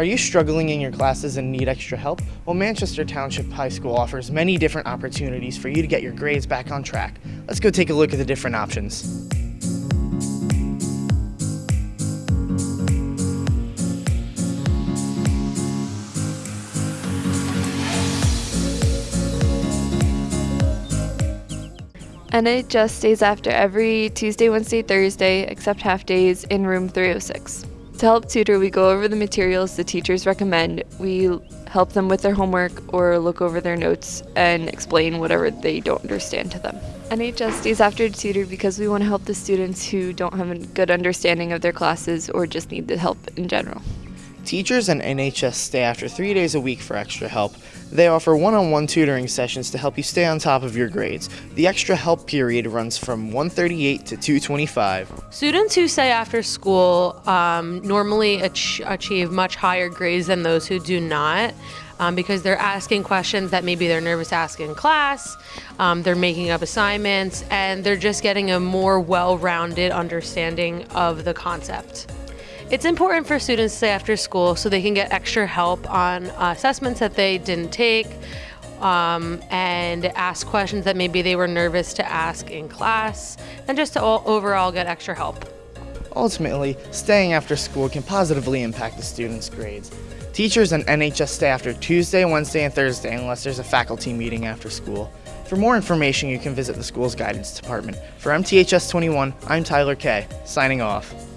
Are you struggling in your classes and need extra help? Well, Manchester Township High School offers many different opportunities for you to get your grades back on track. Let's go take a look at the different options. NHS stays after every Tuesday, Wednesday, Thursday, except half days, in room 306. To help tutor, we go over the materials the teachers recommend. We help them with their homework or look over their notes and explain whatever they don't understand to them. NHS stays after tutor because we want to help the students who don't have a good understanding of their classes or just need the help in general. Teachers and NHS stay after three days a week for extra help. They offer one on one tutoring sessions to help you stay on top of your grades. The extra help period runs from 138 to 225. Students who stay after school um, normally ach- achieve much higher grades than those who do not. Um, because they're asking questions that maybe they're nervous to ask in class, um, they're making up assignments, and they're just getting a more well rounded understanding of the concept. It's important for students to stay after school so they can get extra help on assessments that they didn't take um, and ask questions that maybe they were nervous to ask in class and just to all, overall get extra help. Ultimately, staying after school can positively impact the students' grades. Teachers and NHS stay after Tuesday, Wednesday, and Thursday unless there's a faculty meeting after school. For more information, you can visit the school's guidance department. For MTHS 21, I'm Tyler Kay, signing off.